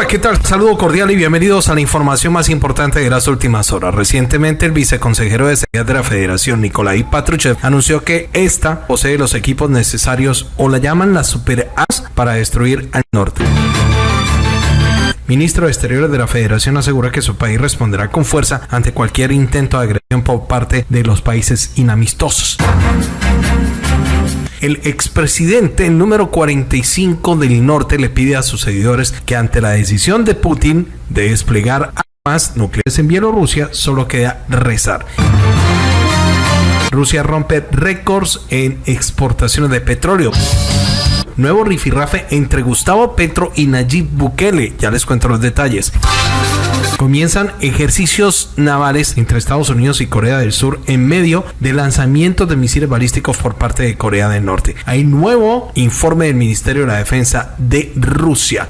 Hola, ¿qué tal? Saludo cordial y bienvenidos a la información más importante de las últimas horas. Recientemente, el viceconsejero de seguridad de la Federación, Nikolai Patruchev, anunció que esta posee los equipos necesarios o la llaman las Super As para destruir al norte. Ministro de Exteriores de la Federación asegura que su país responderá con fuerza ante cualquier intento de agresión por parte de los países inamistosos el expresidente número 45 del norte le pide a sus seguidores que ante la decisión de Putin de desplegar armas nucleares en Bielorrusia solo queda rezar. Rusia rompe récords en exportaciones de petróleo. Nuevo rifirrafe entre Gustavo Petro y Nayib Bukele. Ya les cuento los detalles comienzan ejercicios navales entre Estados Unidos y Corea del Sur en medio de lanzamientos de misiles balísticos por parte de Corea del Norte. Hay nuevo informe del Ministerio de la Defensa de Rusia.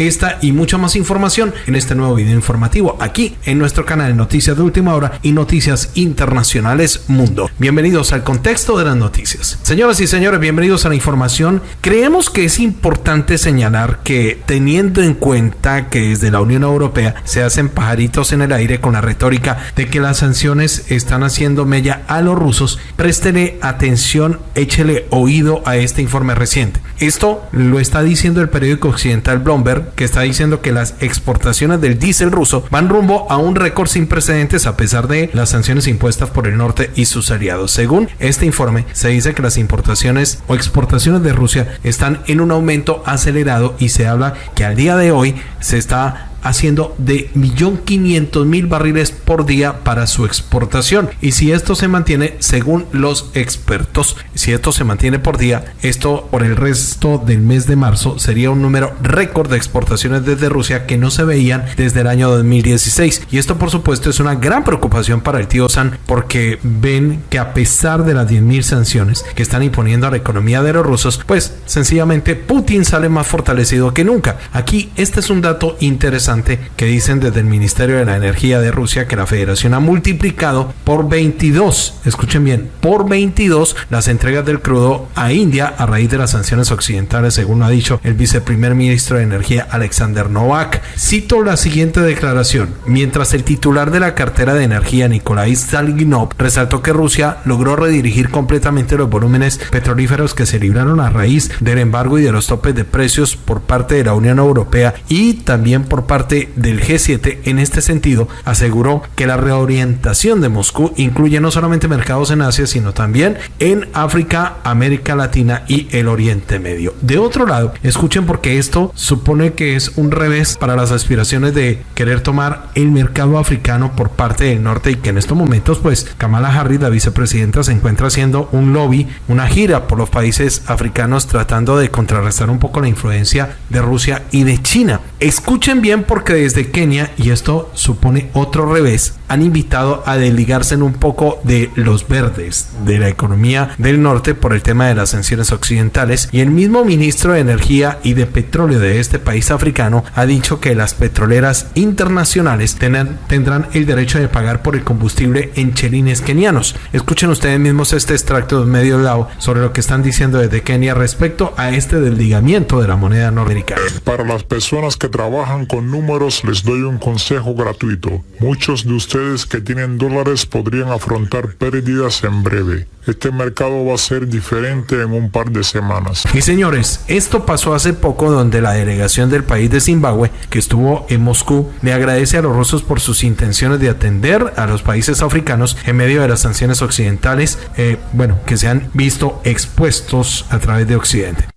Esta y mucha más información en este nuevo video informativo aquí en nuestro canal de Noticias de Última Hora y Noticias Internacionales Mundo. Bienvenidos al contexto de las noticias. Señoras y señores, bienvenidos a la información. Creemos que es importante señalar que teniendo en cuenta que desde la Unión Europea se hacen pajaritos en el aire con la retórica de que las sanciones están haciendo mella a los rusos, préstele atención, échele oído a este informe reciente. Esto lo está diciendo el periódico occidental Bloomberg que está diciendo que las exportaciones del diésel ruso van rumbo a un récord sin precedentes a pesar de las sanciones impuestas por el norte y sus aliados. Según este informe, se dice que las importaciones o exportaciones de Rusia están en un aumento acelerado y se habla que al día de hoy se está haciendo de 1.500.000 barriles por día para su exportación. Y si esto se mantiene, según los expertos, si esto se mantiene por día, esto por el resto del mes de marzo sería un número récord de exportaciones desde Rusia que no se veían desde el año 2016. Y esto por supuesto es una gran preocupación para el tío San porque ven que a pesar de las 10.000 sanciones que están imponiendo a la economía de los rusos, pues sencillamente Putin sale más fortalecido que nunca. Aquí este es un dato interesante que dicen desde el Ministerio de la Energía de Rusia que la federación ha multiplicado por 22, escuchen bien, por 22 las entregas del crudo a India a raíz de las sanciones occidentales, según ha dicho el viceprimer ministro de Energía Alexander Novak. Cito la siguiente declaración. Mientras el titular de la cartera de energía Nikolai Stalginov resaltó que Rusia logró redirigir completamente los volúmenes petrolíferos que se libraron a raíz del embargo y de los topes de precios por parte de la Unión Europea y también por parte del G7 en este sentido aseguró que la reorientación de Moscú incluye no solamente mercados en Asia, sino también en África, América Latina y el Oriente Medio. De otro lado, escuchen porque esto supone que es un revés para las aspiraciones de querer tomar el mercado africano por parte del norte y que en estos momentos pues Kamala Harris, la vicepresidenta, se encuentra haciendo un lobby, una gira por los países africanos tratando de contrarrestar un poco la influencia de Rusia y de China. Escuchen bien porque desde Kenia, y esto supone otro revés, han invitado a desligarse un poco de los verdes, de la economía del norte por el tema de las sanciones occidentales. Y el mismo ministro de Energía y de Petróleo de este país africano ha dicho que las petroleras internacionales tendrán el derecho de pagar por el combustible en chelines kenianos. Escuchen ustedes mismos este extracto de medio lado sobre lo que están diciendo desde Kenia respecto a este desligamiento de la moneda norteamericana. Para las personas que trabajan con números les doy un consejo gratuito. Muchos de ustedes que tienen dólares podrían afrontar pérdidas en breve. Este mercado va a ser diferente en un par de semanas. Y señores, esto pasó hace poco donde la delegación del país de Zimbabue, que estuvo en Moscú, le agradece a los rusos por sus intenciones de atender a los países africanos en medio de las sanciones occidentales, eh, bueno, que se han visto expuestos a través de Occidente.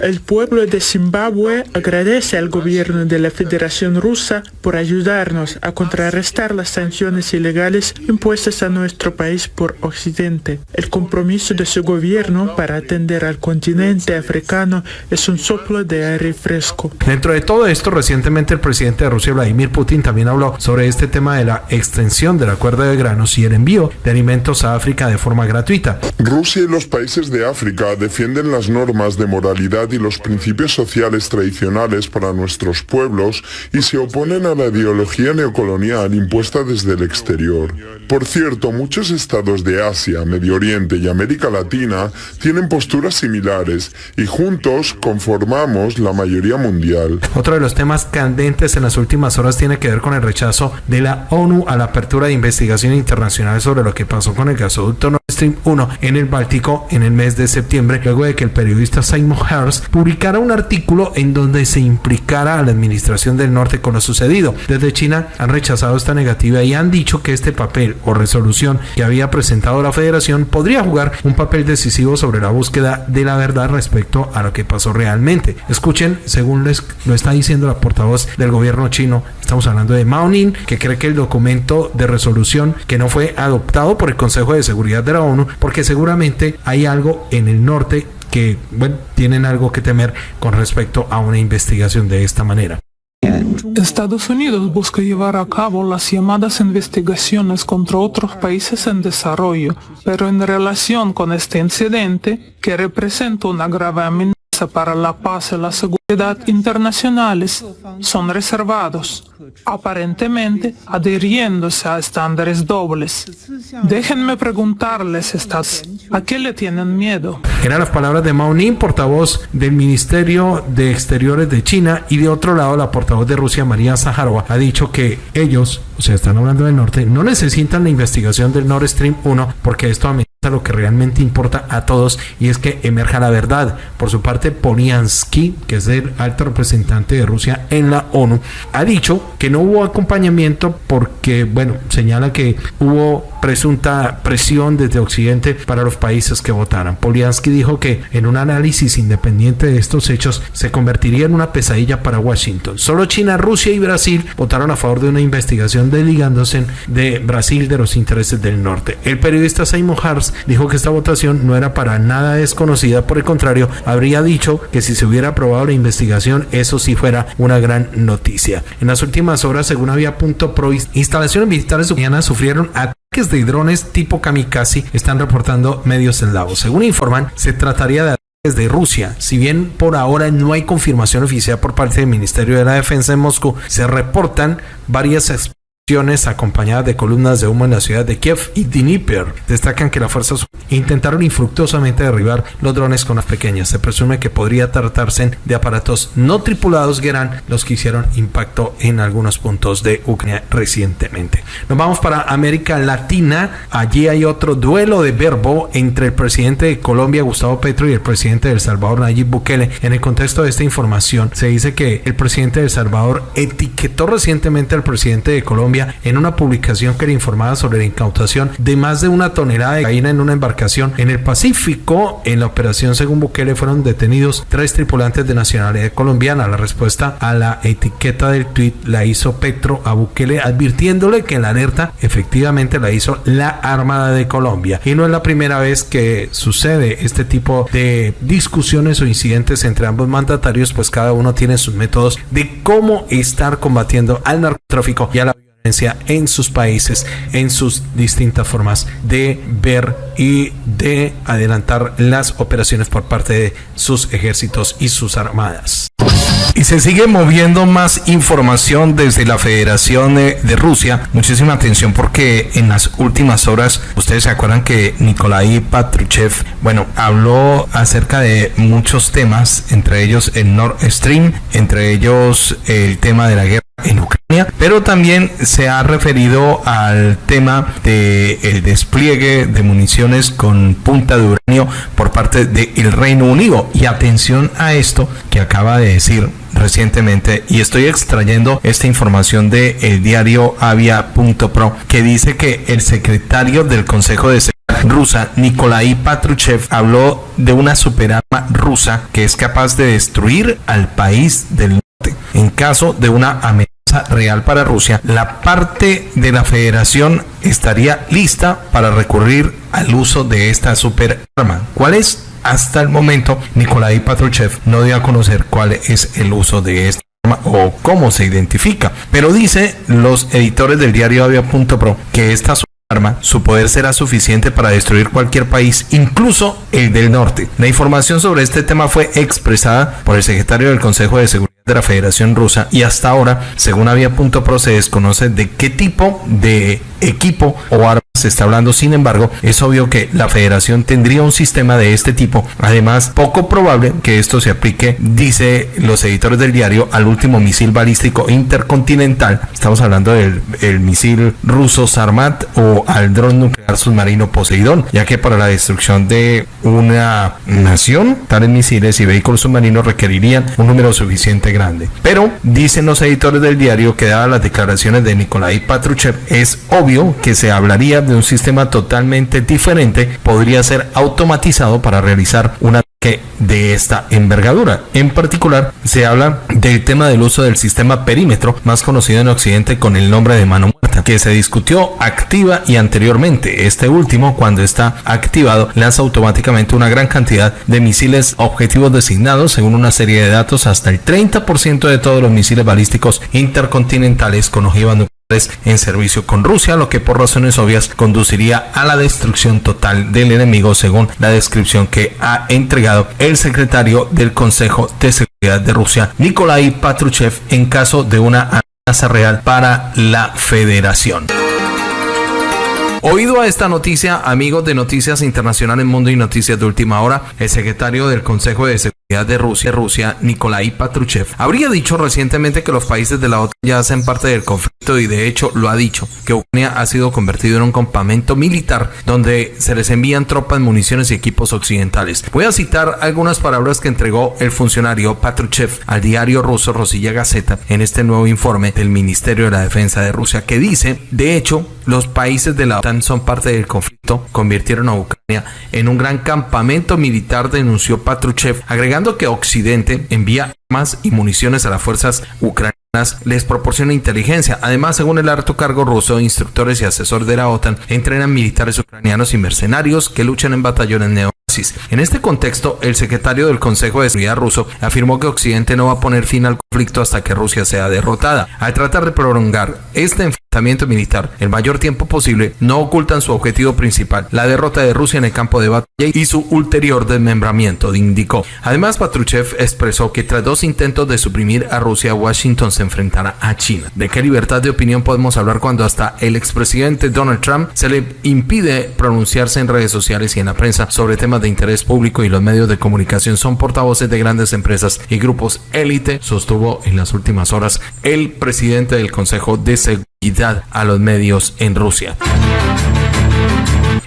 El pueblo de Zimbabue agradece al gobierno de la Federación Rusa por ayudarnos a contrarrestar las sanciones ilegales impuestas a nuestro país por Occidente. El compromiso de su gobierno para atender al continente africano es un soplo de aire fresco. Dentro de todo esto, recientemente el presidente de Rusia, Vladimir Putin, también habló sobre este tema de la extensión del acuerdo de granos y el envío de alimentos a África de forma gratuita. Rusia y los países de África defienden las normas de moralidad y los principios sociales tradicionales para nuestros pueblos y se oponen a la ideología neocolonial impuesta desde el exterior. Por cierto, muchos estados de Asia, Medio Oriente y América Latina tienen posturas similares y juntos conformamos la mayoría mundial. Otro de los temas candentes en las últimas horas tiene que ver con el rechazo de la ONU a la apertura de investigación internacional sobre lo que pasó con el gasoducto Nord Stream 1 en el Báltico en el mes de septiembre, luego de que el periodista Simon Hearst publicara un artículo en donde se implicara a la administración del norte con lo sucedido. Desde China han rechazado esta negativa y han dicho que este papel o resolución que había presentado la federación podría jugar un papel decisivo sobre la búsqueda de la verdad respecto a lo que pasó realmente. Escuchen, según les lo está diciendo la portavoz del gobierno chino, estamos hablando de Mao Ning, que cree que el documento de resolución que no fue adoptado por el Consejo de Seguridad de la ONU, porque seguramente hay algo en el norte que, bueno, tienen algo que temer con respecto a una investigación de esta manera. Estados Unidos busca llevar a cabo las llamadas investigaciones contra otros países en desarrollo, pero en relación con este incidente, que representa una grave amenaza para la paz y la seguridad internacionales son reservados, aparentemente adhiriéndose a estándares dobles. Déjenme preguntarles estas, ¿a qué le tienen miedo? Eran las palabras de Mao Ning, portavoz del Ministerio de Exteriores de China, y de otro lado la portavoz de Rusia, María Zaharova, ha dicho que ellos, o sea, están hablando del norte, no necesitan la investigación del Nord Stream 1 porque esto amenaza lo que realmente importa a todos y es que emerja la verdad. Por su parte, Poliansky, que es el alto representante de Rusia en la ONU, ha dicho que no hubo acompañamiento porque, bueno, señala que hubo presunta presión desde Occidente para los países que votaran. Poliansky dijo que en un análisis independiente de estos hechos se convertiría en una pesadilla para Washington. Solo China, Rusia y Brasil votaron a favor de una investigación desligándose de Brasil de los intereses del norte. El periodista Simon Hars dijo que esta votación no era para nada desconocida, por el contrario, habría dicho que si se hubiera aprobado la investigación, eso sí fuera una gran noticia. En las últimas horas, según había punto pro, instalaciones militares ucranianas sufrieron ataques de drones tipo kamikaze, están reportando medios eslavos. Según informan, se trataría de ataques de Rusia. Si bien por ahora no hay confirmación oficial por parte del Ministerio de la Defensa de Moscú, se reportan varias acompañadas de columnas de humo en la ciudad de Kiev y Dnipro. Destacan que las fuerzas intentaron infructuosamente derribar los drones con las pequeñas. Se presume que podría tratarse de aparatos no tripulados que eran los que hicieron impacto en algunos puntos de Ucrania recientemente. Nos vamos para América Latina. Allí hay otro duelo de verbo entre el presidente de Colombia, Gustavo Petro, y el presidente de El Salvador, Nayib Bukele. En el contexto de esta información, se dice que el presidente de El Salvador etiquetó recientemente al presidente de Colombia en una publicación que le informaba sobre la incautación de más de una tonelada de cocaína en una embarcación en el Pacífico. En la operación, según Bukele, fueron detenidos tres tripulantes de nacionalidad colombiana. La respuesta a la etiqueta del tweet la hizo Petro a Bukele advirtiéndole que la alerta efectivamente la hizo la Armada de Colombia. Y no es la primera vez que sucede este tipo de discusiones o incidentes entre ambos mandatarios, pues cada uno tiene sus métodos de cómo estar combatiendo al narcotráfico y a la en sus países, en sus distintas formas de ver y de adelantar las operaciones por parte de sus ejércitos y sus armadas. Y se sigue moviendo más información desde la Federación de, Rusia. Muchísima atención porque en las últimas horas, ustedes se acuerdan que Nikolai Patruchev, bueno, habló acerca de muchos temas, entre ellos el Nord Stream, entre ellos el tema de la guerra en Ucrania, pero también se ha referido al tema del el despliegue de municiones con punta de uranio por parte del Reino Unido. Y atención a esto que acaba de decir recientemente y estoy extrayendo esta información de el diario avia.pro que dice que el secretario del Consejo de Seguridad rusa Nikolai Patruchev habló de una superarma rusa que es capaz de destruir al país del en caso de una amenaza real para Rusia, la parte de la federación estaría lista para recurrir al uso de esta superarma. ¿Cuál es? Hasta el momento, Nikolai Patruchev no dio a conocer cuál es el uso de esta arma o cómo se identifica, pero dice los editores del diario Avia.pro que esta arma, su poder será suficiente para destruir cualquier país, incluso el del norte. La información sobre este tema fue expresada por el secretario del Consejo de Seguridad de la Federación Rusa y hasta ahora, según Avia.pro, se desconoce de qué tipo de equipo o arma se está hablando. Sin embargo, es obvio que la federación tendría un sistema de este tipo. Además, poco probable que esto se aplique, dice los editores del diario, al último misil balístico intercontinental. Estamos hablando del el misil ruso Sarmat o al dron nuclear submarino Poseidón, ya que para la destrucción de una nación, tales misiles y vehículos submarinos requerirían un número suficiente grande. Pero dicen los editores del diario que dadas las declaraciones de Nikolai Patruchev, es obvio que se hablaría de un sistema totalmente diferente, podría ser automatizado para realizar un ataque de esta envergadura. En particular, se habla del tema del uso del sistema perímetro, más conocido en Occidente con el nombre de mano muerta, que se discutió activa y anteriormente. Este último, cuando está activado, lanza automáticamente una gran cantidad de misiles objetivos designados según una serie de datos hasta el 30% de todos los misiles balísticos intercontinentales con ojiva nuclear en servicio con Rusia, lo que por razones obvias conduciría a la destrucción total del enemigo, según la descripción que ha entregado el secretario del Consejo de Seguridad de Rusia, Nikolai Patruchev, en caso de una amenaza real para la federación. Oído a esta noticia, amigos de Noticias Internacionales Mundo y Noticias de Última Hora, el secretario del Consejo de Seguridad de Rusia, Rusia, Nikolai Patruchev, habría dicho recientemente que los países de la OTAN ya hacen parte del conflicto y de hecho lo ha dicho, que Ucrania ha sido convertido en un campamento militar donde se les envían tropas, municiones y equipos occidentales. Voy a citar algunas palabras que entregó el funcionario Patruchev al diario ruso Rosilla Gazeta en este nuevo informe del Ministerio de la Defensa de Rusia que dice, de hecho, los países de la OTAN son parte del conflicto, convirtieron a Ucrania en un gran campamento militar, denunció Patruchev, agregando que Occidente envía armas y municiones a las fuerzas ucranianas les proporciona inteligencia. Además, según el alto cargo ruso, instructores y asesores de la OTAN entrenan militares ucranianos y mercenarios que luchan en batallones neonazis. En este contexto, el secretario del Consejo de Seguridad ruso afirmó que Occidente no va a poner fin al conflicto hasta que Rusia sea derrotada. Al tratar de prolongar este militar el mayor tiempo posible, no ocultan su objetivo principal, la derrota de Rusia en el campo de batalla y su ulterior desmembramiento, indicó. Además, Patruchev expresó que tras dos intentos de suprimir a Rusia, Washington se enfrentará a China. ¿De qué libertad de opinión podemos hablar cuando hasta el expresidente Donald Trump se le impide pronunciarse en redes sociales y en la prensa sobre temas de interés público y los medios de comunicación son portavoces de grandes empresas y grupos élite, sostuvo en las últimas horas el presidente del Consejo de Seguridad a los medios en Rusia.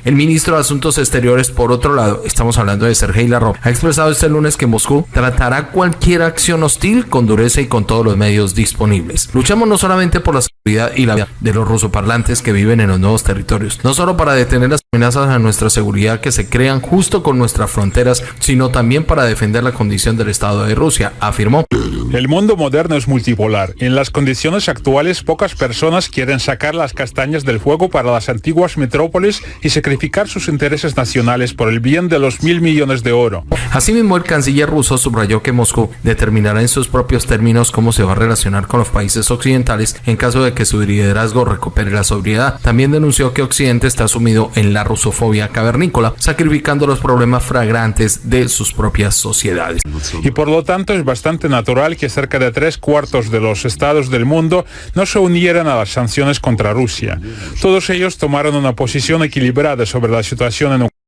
El ministro de Asuntos Exteriores, por otro lado, estamos hablando de Sergei Lavrov, ha expresado este lunes que Moscú tratará cualquier acción hostil con dureza y con todos los medios disponibles. Luchamos no solamente por la seguridad y la vida de los rusoparlantes que viven en los nuevos territorios, no solo para detener las amenazas a nuestra seguridad que se crean justo con nuestras fronteras, sino también para defender la condición del Estado de Rusia, afirmó. El mundo moderno es multipolar. En las condiciones actuales, pocas personas quieren sacar las castañas del fuego para las antiguas metrópolis y sacrificar sus intereses nacionales por el bien de los mil millones de oro. Asimismo, el canciller ruso subrayó que Moscú determinará en sus propios términos cómo se va a relacionar con los países occidentales en caso de que su liderazgo recupere la sobriedad. También denunció que Occidente está sumido en la rusofobia cavernícola, sacrificando los problemas fragrantes de sus propias sociedades. Y por lo tanto es bastante natural que cerca de tres cuartos de los estados del mundo no se unieran a las sanciones contra Rusia. Todos ellos tomaron una posición equilibrada sobre la situación en Ucrania.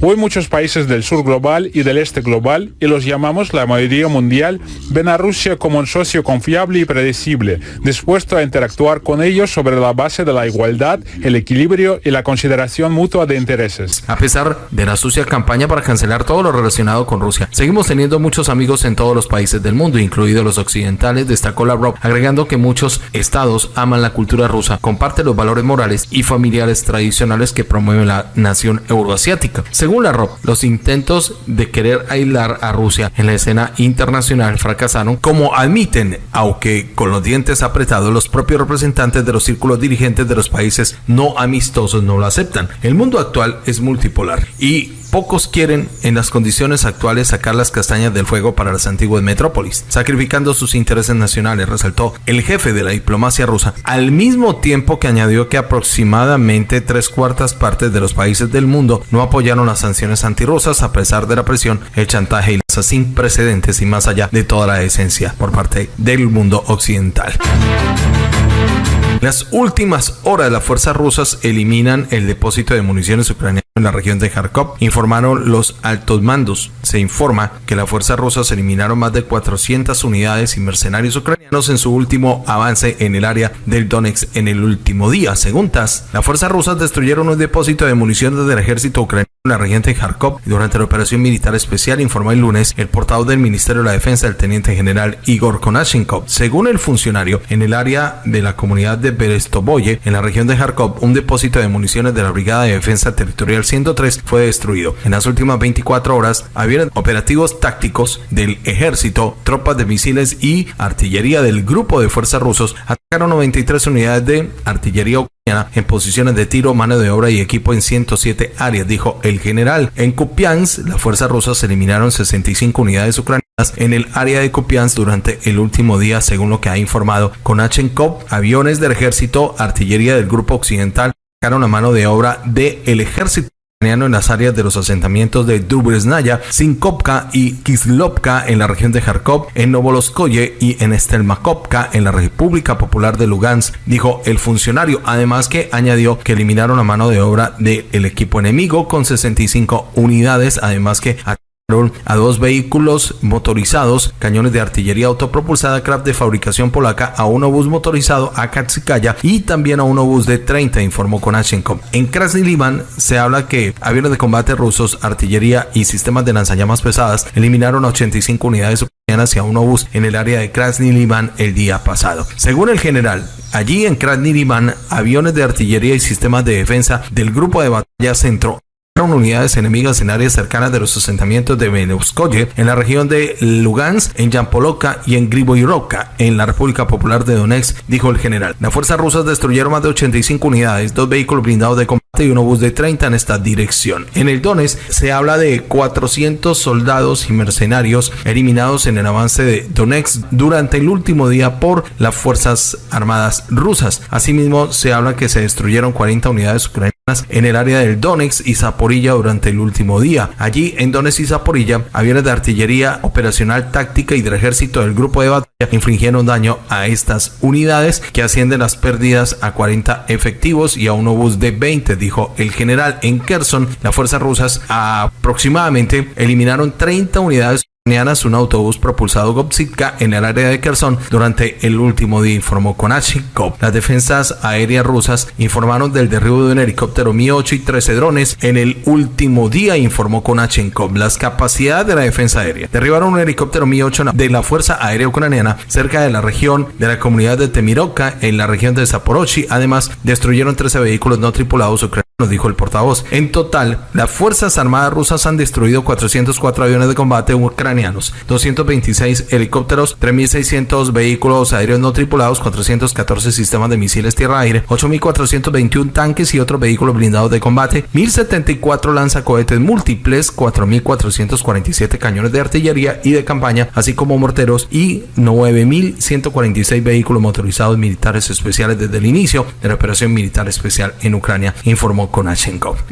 Hoy muchos países del sur global y del este global, y los llamamos la mayoría mundial, ven a Rusia como un socio confiable y predecible, dispuesto a interactuar con ellos sobre la base de la igualdad, el equilibrio y la consideración mutua de intereses. A pesar de la sucia campaña para cancelar todo lo relacionado con Rusia, seguimos teniendo muchos amigos en todos los países del mundo, incluidos los occidentales, destacó Lavrov, agregando que muchos estados aman la cultura rusa, comparten los valores morales y familiares tradicionales que promueve la nación europea asiática. Según la ROP, los intentos de querer aislar a Rusia en la escena internacional fracasaron, como admiten, aunque con los dientes apretados, los propios representantes de los círculos dirigentes de los países no amistosos no lo aceptan. El mundo actual es multipolar y pocos quieren en las condiciones actuales sacar las castañas del fuego para las antiguas metrópolis, sacrificando sus intereses nacionales, resaltó el jefe de la diplomacia rusa, al mismo tiempo que añadió que aproximadamente tres cuartas partes de los países del mundo no apoyaron las sanciones antirrusas a pesar de la presión, el chantaje y las sin precedentes y más allá de toda la esencia por parte del mundo occidental. Las últimas horas las fuerzas rusas eliminan el depósito de municiones ucranianas en la región de Kharkov, informaron los altos mandos. Se informa que las fuerzas rusas eliminaron más de 400 unidades y mercenarios ucranianos en su último avance en el área del Donetsk en el último día. Según TASS, las fuerzas rusas destruyeron un depósito de municiones del ejército ucraniano la región de Kharkov durante la operación militar especial, informó el lunes el portavoz del Ministerio de la Defensa, el teniente general Igor Konashenkov. Según el funcionario, en el área de la comunidad de Berestoboye, en la región de Kharkov, un depósito de municiones de la Brigada de Defensa Territorial 103 fue destruido. En las últimas 24 horas, había operativos tácticos del ejército, tropas de misiles y artillería del grupo de fuerzas rusos 93 unidades de artillería en posiciones de tiro, mano de obra y equipo en 107 áreas, dijo el general. En Kupiansk, las fuerzas rusas eliminaron 65 unidades ucranianas en el área de Kupiansk durante el último día, según lo que ha informado Konachenkov. Aviones del ejército, artillería del grupo occidental, sacaron a mano de obra del ejército en las áreas de los asentamientos de Dubresnaya, Sinkovka y Kislovka en la región de Kharkov, en Novoloskoye y en Stelmakovka en la República Popular de Lugansk, dijo el funcionario, además que añadió que eliminaron la mano de obra del equipo enemigo con 65 unidades, además que a dos vehículos motorizados, cañones de artillería autopropulsada Kraft de fabricación polaca, a un obús motorizado Akatsikaya y también a un obús de 30, informó Konashenkov. En Krasny Liman se habla que aviones de combate rusos, artillería y sistemas de lanzallamas pesadas eliminaron 85 unidades ucranianas y a un obús en el área de Krasny Liman el día pasado. Según el general, allí en Krasny Liman, aviones de artillería y sistemas de defensa del grupo de batalla centro unidades enemigas en áreas cercanas de los asentamientos de Beneuskoye, en la región de Lugansk, en Yampoloka y en Griboyrovka, en la República Popular de Donetsk, dijo el general. Las fuerzas rusas destruyeron más de 85 unidades, dos vehículos blindados de combate y un obús de 30 en esta dirección. En el Donetsk se habla de 400 soldados y mercenarios eliminados en el avance de Donetsk durante el último día por las Fuerzas Armadas rusas. Asimismo, se habla que se destruyeron 40 unidades ucranianas en el área del Donetsk y Zaporilla durante el último día. Allí, en Donetsk y Zaporilla, aviones de artillería operacional táctica y del ejército del grupo de batalla infligieron daño a estas unidades que ascienden las pérdidas a 40 efectivos y a un obús de 20, dijo el general. En Kherson, las fuerzas rusas aproximadamente eliminaron 30 unidades un autobús propulsado Gopsitka en el área de Kherson durante el último día, informó Konashikov. Las defensas aéreas rusas informaron del derribo de un helicóptero Mi-8 y 13 drones en el último día, informó Konachenkov. Las capacidades de la defensa aérea derribaron un helicóptero Mi-8 de la Fuerza Aérea Ucraniana cerca de la región de la comunidad de Temirovka en la región de Zaporozhye. Además, destruyeron 13 vehículos no tripulados ucranianos nos dijo el portavoz. En total, las Fuerzas Armadas rusas han destruido 404 aviones de combate ucranianos, 226 helicópteros, 3.600 vehículos aéreos no tripulados, 414 sistemas de misiles tierra-aire, 8.421 tanques y otros vehículos blindados de combate, 1.074 lanzacohetes múltiples, 4.447 cañones de artillería y de campaña, así como morteros y 9.146 vehículos motorizados militares especiales desde el inicio de la operación militar especial en Ucrania, informó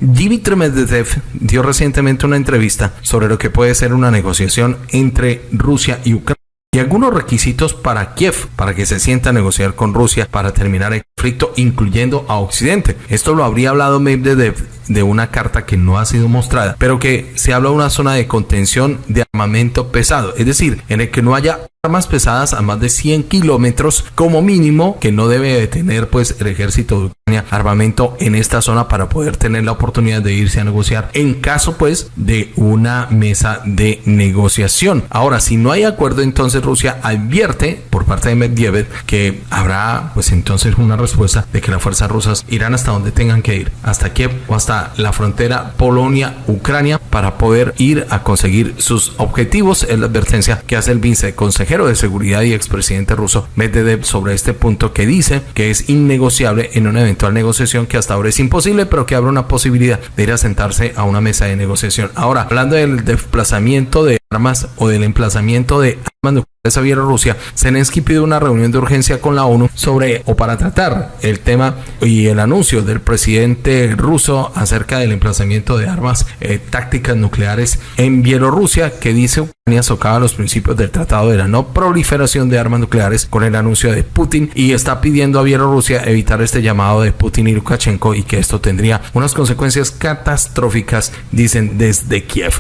Dmitry Medvedev dio recientemente una entrevista sobre lo que puede ser una negociación entre Rusia y Ucrania y algunos requisitos para Kiev para que se sienta a negociar con Rusia para terminar el conflicto, incluyendo a Occidente. Esto lo habría hablado Medvedev de una carta que no ha sido mostrada, pero que se habla de una zona de contención de armamento pesado, es decir, en el que no haya armas pesadas a más de 100 kilómetros como mínimo que no debe de tener pues el ejército armamento en esta zona para poder tener la oportunidad de irse a negociar en caso pues de una mesa de negociación. Ahora, si no hay acuerdo, entonces Rusia advierte por parte de Medvedev que habrá pues entonces una respuesta de que las fuerzas rusas irán hasta donde tengan que ir, hasta Kiev o hasta la frontera Polonia-Ucrania para poder ir a conseguir sus objetivos. Es la advertencia que hace el viceconsejero de Seguridad y expresidente ruso Medvedev sobre este punto que dice que es innegociable en un evento eventual negociación que hasta ahora es imposible, pero que abre una posibilidad de ir a sentarse a una mesa de negociación. Ahora, hablando del desplazamiento de armas o del emplazamiento de armas nucleares a Bielorrusia, Zelensky pide una reunión de urgencia con la ONU sobre o para tratar el tema y el anuncio del presidente ruso acerca del emplazamiento de armas eh, tácticas nucleares en Bielorrusia, que dice Ucrania socava los principios del Tratado de la No Proliferación de Armas Nucleares con el anuncio de Putin y está pidiendo a Bielorrusia evitar este llamado de Putin y Lukashenko y que esto tendría unas consecuencias catastróficas, dicen desde Kiev.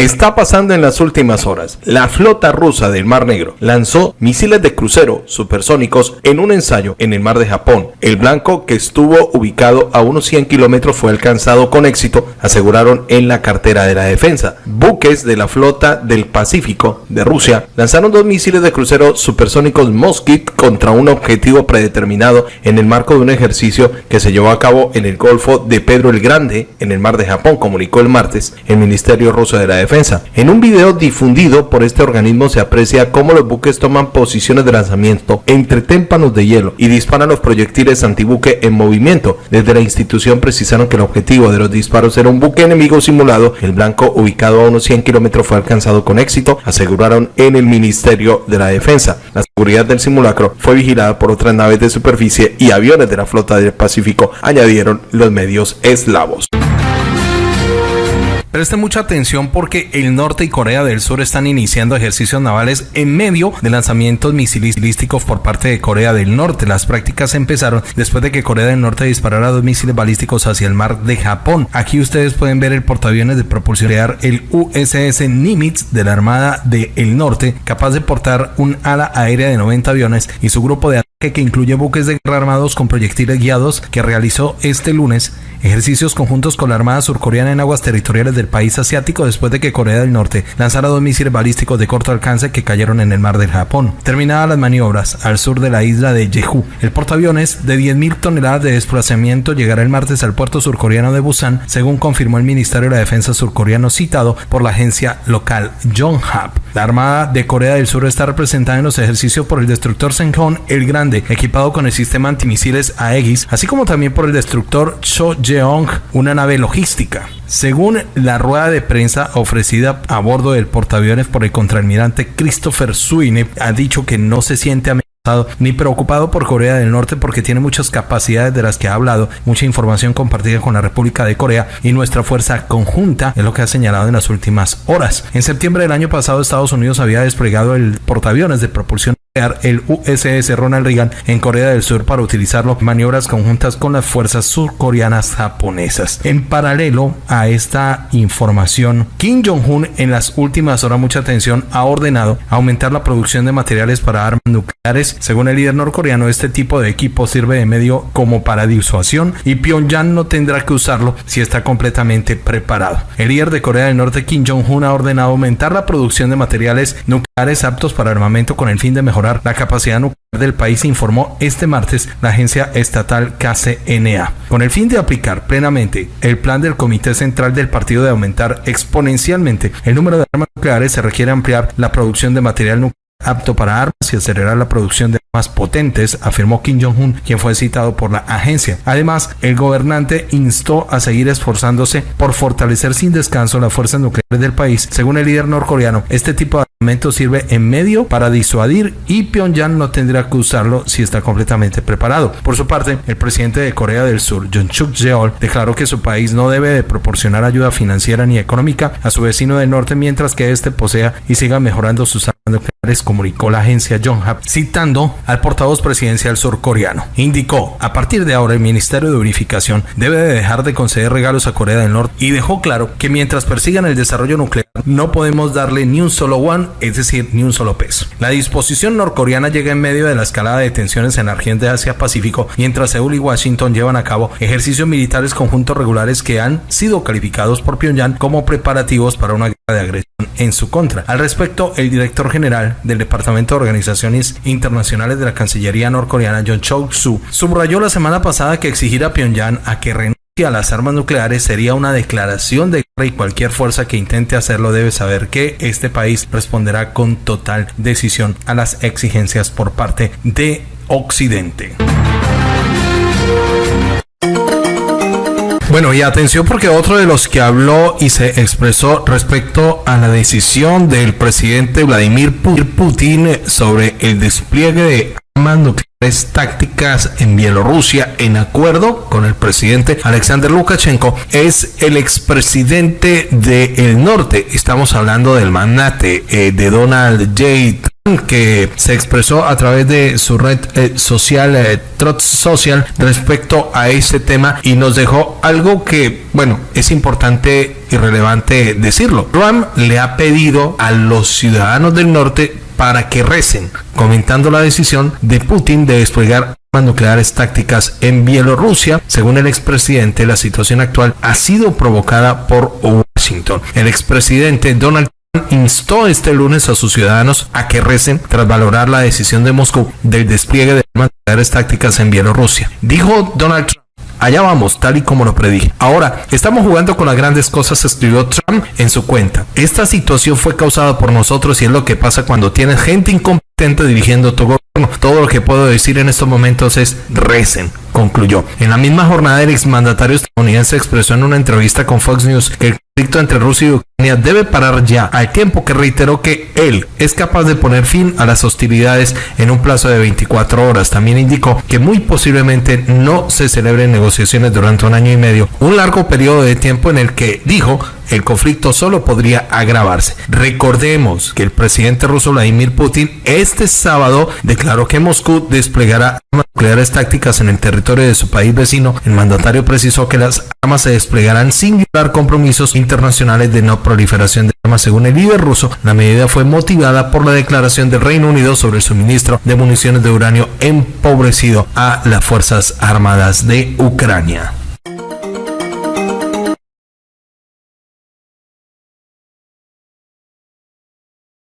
Está pasando en las últimas horas. La flota rusa del Mar Negro lanzó misiles de crucero supersónicos en un ensayo en el mar de Japón. El blanco, que estuvo ubicado a unos 100 kilómetros, fue alcanzado con éxito, aseguraron en la cartera de la defensa. Buques de la flota del Pacífico de Rusia lanzaron dos misiles de crucero supersónicos Moskit contra un objetivo predeterminado en el marco de un ejercicio que se llevó a cabo en el Golfo de Pedro el Grande, en el mar de Japón, comunicó el martes el Ministerio Ruso de la Defensa. En un video difundido por este organismo se aprecia cómo los buques toman posiciones de lanzamiento entre témpanos de hielo y disparan los proyectiles antibuque en movimiento. Desde la institución precisaron que el objetivo de los disparos era un buque enemigo simulado. El blanco, ubicado a unos 100 kilómetros, fue alcanzado con éxito, aseguraron en el Ministerio de la Defensa. La seguridad del simulacro fue vigilada por otras naves de superficie y aviones de la flota del Pacífico, añadieron los medios eslavos. Preste mucha atención porque el norte y Corea del Sur están iniciando ejercicios navales en medio de lanzamientos misilísticos por parte de Corea del Norte. Las prácticas empezaron después de que Corea del Norte disparara dos misiles balísticos hacia el mar de Japón. Aquí ustedes pueden ver el portaaviones de propulsión el USS Nimitz de la Armada del Norte, capaz de portar un ala aérea de 90 aviones y su grupo de que incluye buques de guerra armados con proyectiles guiados que realizó este lunes ejercicios conjuntos con la Armada surcoreana en aguas territoriales del país asiático después de que Corea del Norte lanzara dos misiles balísticos de corto alcance que cayeron en el mar del Japón. Terminadas las maniobras al sur de la isla de Jeju, el portaaviones de 10.000 toneladas de desplazamiento llegará el martes al puerto surcoreano de Busan, según confirmó el Ministerio de la Defensa surcoreano citado por la agencia local Yonhap. La Armada de Corea del Sur está representada en los ejercicios por el destructor Senghon el Grande, equipado con el sistema antimisiles Aegis, así como también por el destructor Cho una nave logística. Según la rueda de prensa ofrecida a bordo del portaaviones por el contraalmirante Christopher Sweeney, ha dicho que no se siente amenazado ni preocupado por Corea del Norte porque tiene muchas capacidades de las que ha hablado, mucha información compartida con la República de Corea y nuestra fuerza conjunta es lo que ha señalado en las últimas horas. En septiembre del año pasado Estados Unidos había desplegado el portaaviones de propulsión el USS Ronald Reagan en Corea del Sur para utilizarlo en maniobras conjuntas con las fuerzas surcoreanas japonesas. En paralelo a esta información, Kim Jong-un en las últimas horas, mucha atención, ha ordenado aumentar la producción de materiales para armas nucleares. Según el líder norcoreano, este tipo de equipo sirve de medio como para disuasión y Pyongyang no tendrá que usarlo si está completamente preparado. El líder de Corea del Norte, Kim Jong-un, ha ordenado aumentar la producción de materiales nucleares aptos para armamento con el fin de mejorar la capacidad nuclear del país, informó este martes la agencia estatal KCNA. Con el fin de aplicar plenamente el plan del Comité Central del Partido de aumentar exponencialmente el número de armas nucleares, se requiere ampliar la producción de material nuclear apto para armas y acelerar la producción de armas potentes, afirmó Kim Jong-un, quien fue citado por la agencia. Además, el gobernante instó a seguir esforzándose por fortalecer sin descanso las fuerzas nucleares del país. Según el líder norcoreano, este tipo de armamento sirve en medio para disuadir y Pyongyang no tendrá que usarlo si está completamente preparado. Por su parte, el presidente de Corea del Sur, Jun Suk Yeol, declaró que su país no debe de proporcionar ayuda financiera ni económica a su vecino del norte mientras que éste posea y siga mejorando sus armas nucleares, comunicó la agencia Yonhap, citando al portavoz presidencial surcoreano. Indicó, a partir de ahora el Ministerio de Unificación debe de dejar de conceder regalos a Corea del Norte y dejó claro que mientras persigan el desarrollo nuclear no podemos darle ni un solo one, es decir, ni un solo peso. La disposición norcoreana llega en medio de la escalada de tensiones en la región de Asia-Pacífico, mientras Seúl y Washington llevan a cabo ejercicios militares conjuntos regulares que han sido calificados por Pyongyang como preparativos para una guerra de agresión en su contra. Al respecto, el director general del Departamento de Organizaciones Internacionales de la Cancillería norcoreana, John Chok-su, subrayó la semana pasada que exigir a Pyongyang a que renuncie a las armas nucleares sería una declaración de guerra y cualquier fuerza que intente hacerlo debe saber que este país responderá con total decisión a las exigencias por parte de Occidente. Bueno, y atención porque otro de los que habló y se expresó respecto a la decisión del presidente Vladimir Putin sobre el despliegue de nucleares tácticas en Bielorrusia en acuerdo con el presidente Alexander Lukashenko es el expresidente del norte. Estamos hablando del magnate eh, de Donald J que se expresó a través de su red eh, social eh, Social respecto a este tema y nos dejó algo que, bueno, es importante y relevante decirlo. Trump le ha pedido a los ciudadanos del norte para que recen, comentando la decisión de Putin de desplegar armas nucleares tácticas en Bielorrusia. Según el expresidente, la situación actual ha sido provocada por Washington. El expresidente Donald instó este lunes a sus ciudadanos a que recen tras valorar la decisión de Moscú del despliegue de armas nucleares tácticas en Bielorrusia. Dijo Donald Trump. Allá vamos, tal y como lo predije. Ahora, estamos jugando con las grandes cosas, escribió Trump en su cuenta. Esta situación fue causada por nosotros y es lo que pasa cuando tienes gente incompetente dirigiendo tu gobierno. Todo lo que puedo decir en estos momentos es recen, concluyó. En la misma jornada, el exmandatario estadounidense expresó en una entrevista con Fox News que el conflicto entre Rusia y Ucrania debe parar ya, al tiempo que reiteró que él es capaz de poner fin a las hostilidades en un plazo de 24 horas. También indicó que muy posiblemente no se celebren negociaciones durante un año y medio, un largo periodo de tiempo en el que dijo el conflicto solo podría agravarse. Recordemos que el presidente ruso Vladimir Putin este sábado declaró que Moscú desplegará armas nucleares tácticas en el territorio de su país vecino. El mandatario precisó que las armas se desplegarán sin violar compromisos internacionales de no proliferación de armas. Según el líder ruso, la medida fue motivada por la declaración del Reino Unido sobre el suministro de municiones de uranio empobrecido a las Fuerzas Armadas de Ucrania.